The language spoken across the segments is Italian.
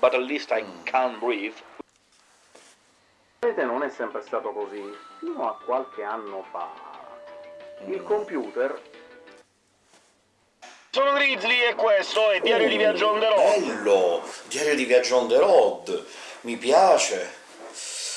but at least I can breathe. Vedete, non è sempre stato così. Fino a qualche anno fa, il computer Sono Grizzly e questo è Diario di Viaggio on the road. Bello! Diario di viaggio on the road! Mi piace!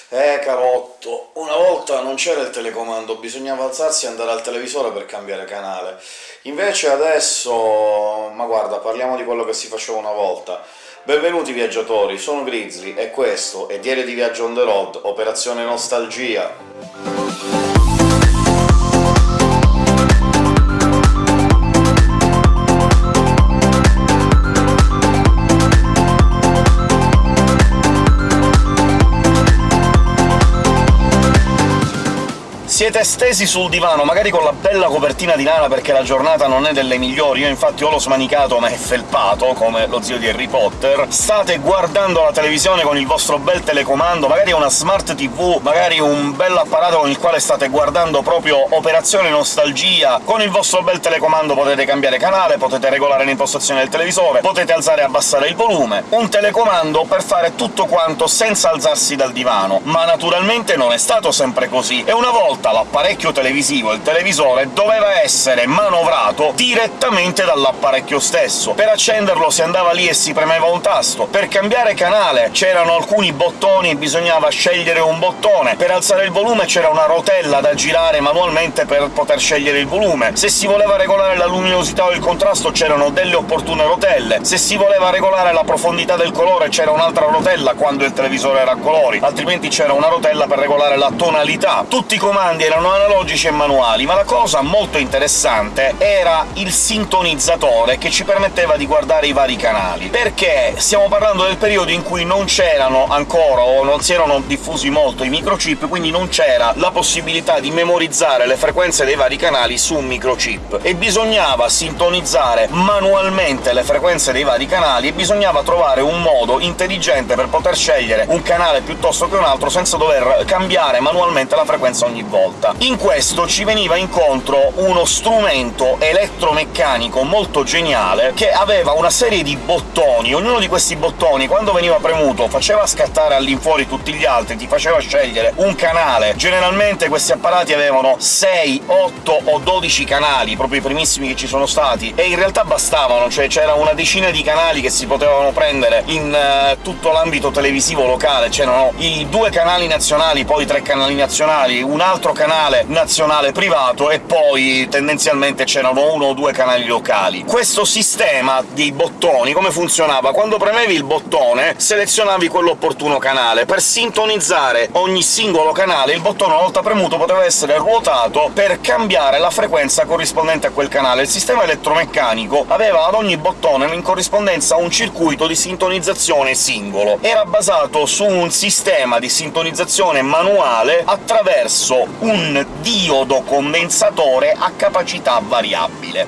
Eh, carotto, una volta non c'era il telecomando, bisognava alzarsi e andare al televisore per cambiare canale. Invece adesso... ma guarda, parliamo di quello che si faceva una volta. Benvenuti viaggiatori, sono Grizzly, e questo è Diario di viaggio on the road, operazione nostalgia. Siete stesi sul divano, magari con la bella copertina di lana perché la giornata non è delle migliori, io infatti ho lo smanicato ma è felpato, come lo zio di Harry Potter, state guardando la televisione con il vostro bel telecomando, magari una smart tv, magari un bell'apparato con il quale state guardando proprio Operazione Nostalgia, con il vostro bel telecomando potete cambiare canale, potete regolare l'impostazione del televisore, potete alzare e abbassare il volume, un telecomando per fare tutto quanto senza alzarsi dal divano, ma naturalmente non è stato sempre così, e una volta l'apparecchio televisivo, il televisore, doveva essere manovrato direttamente dall'apparecchio stesso. Per accenderlo si andava lì e si premeva un tasto, per cambiare canale c'erano alcuni bottoni e bisognava scegliere un bottone, per alzare il volume c'era una rotella da girare manualmente per poter scegliere il volume, se si voleva regolare la luminosità o il contrasto c'erano delle opportune rotelle, se si voleva regolare la profondità del colore c'era un'altra rotella quando il televisore era a colori, altrimenti c'era una rotella per regolare la tonalità. Tutti i comandi erano analogici e manuali, ma la cosa molto interessante era il sintonizzatore che ci permetteva di guardare i vari canali, perché stiamo parlando del periodo in cui non c'erano ancora, o non si erano diffusi molto i microchip, quindi non c'era la possibilità di memorizzare le frequenze dei vari canali su un microchip, e bisognava sintonizzare manualmente le frequenze dei vari canali, e bisognava trovare un modo intelligente per poter scegliere un canale piuttosto che un altro senza dover cambiare manualmente la frequenza ogni volta volta. In questo ci veniva incontro uno strumento elettromeccanico molto geniale, che aveva una serie di bottoni. Ognuno di questi bottoni, quando veniva premuto, faceva scattare all'infuori tutti gli altri, ti faceva scegliere un canale. Generalmente questi apparati avevano 6, 8 o 12 canali, proprio i primissimi che ci sono stati, e in realtà bastavano, cioè c'era una decina di canali che si potevano prendere in uh, tutto l'ambito televisivo locale. C'erano i due canali nazionali, poi tre canali nazionali, un altro canale nazionale privato e poi tendenzialmente c'erano uno o due canali locali. Questo sistema dei bottoni come funzionava? Quando premevi il bottone selezionavi quell'opportuno canale. Per sintonizzare ogni singolo canale il bottone, una volta premuto, poteva essere ruotato per cambiare la frequenza corrispondente a quel canale. Il sistema elettromeccanico aveva ad ogni bottone in corrispondenza un circuito di sintonizzazione singolo. Era basato su un sistema di sintonizzazione manuale attraverso un diodo condensatore a capacità variabile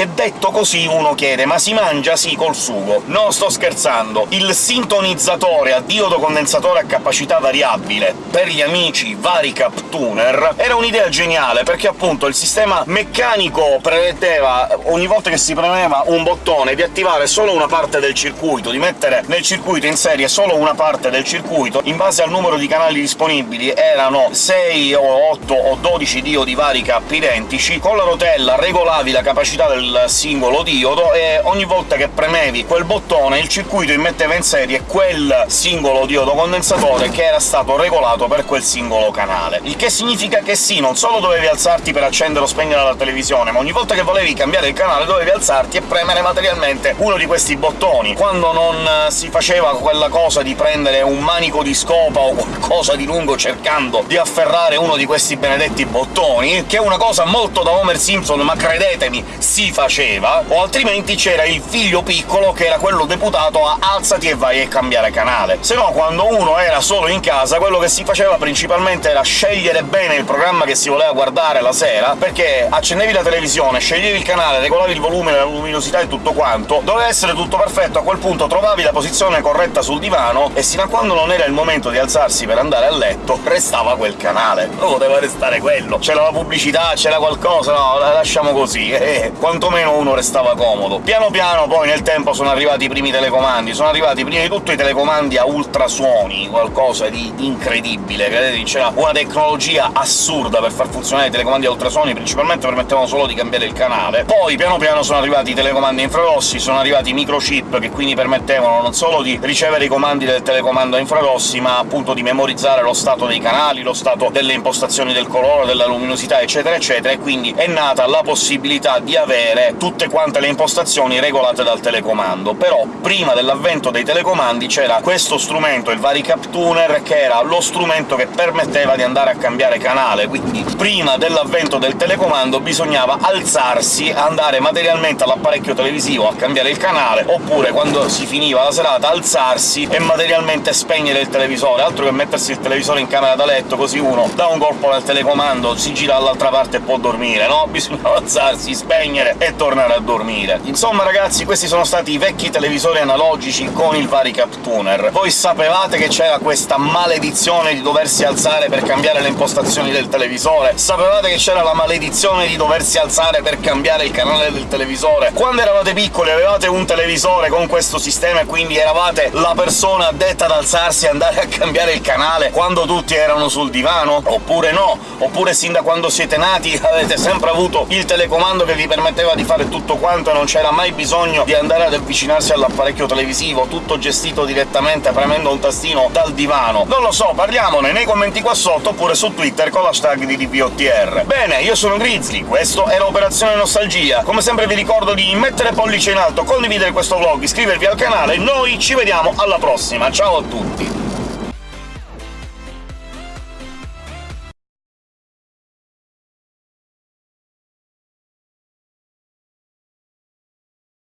che detto così uno chiede «ma si mangia sì col sugo?» No, sto scherzando! Il sintonizzatore a diodo condensatore a capacità variabile per gli amici Varicap Tuner era un'idea geniale, perché appunto il sistema meccanico prevedeva, ogni volta che si premeva un bottone, di attivare solo una parte del circuito, di mettere nel circuito in serie solo una parte del circuito, in base al numero di canali disponibili erano 6 o 8 o 12 diodi Varicap identici, con la rotella regolavi la capacità del singolo diodo, e ogni volta che premevi quel bottone il circuito immetteva in serie quel singolo diodo condensatore che era stato regolato per quel singolo canale. Il che significa che sì, non solo dovevi alzarti per accendere o spegnere la televisione, ma ogni volta che volevi cambiare il canale dovevi alzarti e premere materialmente uno di questi bottoni. Quando non si faceva quella cosa di prendere un manico di scopa o qualcosa di lungo cercando di afferrare uno di questi benedetti bottoni, che è una cosa molto da Homer Simpson, ma credetemi, si faceva, o altrimenti c'era il figlio piccolo che era quello deputato a «alzati e vai a cambiare canale». Se no, quando uno era solo in casa, quello che si faceva principalmente era scegliere bene il programma che si voleva guardare la sera, perché accendevi la televisione, sceglievi il canale, regolavi il volume, la luminosità e tutto quanto, doveva essere tutto perfetto, a quel punto trovavi la posizione corretta sul divano, e sino a quando non era il momento di alzarsi per andare a letto, restava quel canale. Non poteva restare quello. C'era la pubblicità, c'era qualcosa, no, la lasciamo così. Eh, quando quantomeno uno restava comodo. Piano piano poi nel tempo sono arrivati i primi telecomandi, sono arrivati prima di tutto i telecomandi a ultrasuoni, qualcosa di incredibile, vedete c'era una tecnologia assurda per far funzionare i telecomandi a ultrasuoni, principalmente permettevano solo di cambiare il canale. Poi piano piano sono arrivati i telecomandi infrarossi, sono arrivati i microchip, che quindi permettevano non solo di ricevere i comandi del telecomando a infrarossi, ma appunto di memorizzare lo stato dei canali, lo stato delle impostazioni del colore, della luminosità, eccetera eccetera, e quindi è nata la possibilità di avere tutte quante le impostazioni regolate dal telecomando. Però prima dell'avvento dei telecomandi c'era questo strumento, il Varicap Tuner, che era lo strumento che permetteva di andare a cambiare canale, quindi prima dell'avvento del telecomando bisognava alzarsi, andare materialmente all'apparecchio televisivo a cambiare il canale, oppure quando si finiva la serata alzarsi e materialmente spegnere il televisore, altro che mettersi il televisore in camera da letto, così uno dà un colpo nel telecomando, si gira dall'altra parte e può dormire, no? Bisognava alzarsi, spegnere e tornare a dormire. Insomma ragazzi, questi sono stati i vecchi televisori analogici con il Varicap Tuner. Voi sapevate che c'era questa maledizione di doversi alzare per cambiare le impostazioni del televisore? Sapevate che c'era la maledizione di doversi alzare per cambiare il canale del televisore? Quando eravate piccoli avevate un televisore con questo sistema e quindi eravate la persona addetta ad alzarsi e andare a cambiare il canale quando tutti erano sul divano? Oppure no? Oppure sin da quando siete nati avete sempre avuto il telecomando che vi permetteva di fare tutto quanto e non c'era mai bisogno di andare ad avvicinarsi all'apparecchio televisivo, tutto gestito direttamente premendo un tastino dal divano? Non lo so, parliamone nei commenti qua sotto oppure su Twitter con l'hashtag di DVOTR. Bene, io sono Grizzly, questo era Operazione Nostalgia. Come sempre vi ricordo di mettere pollice in alto, condividere questo vlog, iscrivervi al canale, noi ci vediamo alla prossima, ciao a tutti!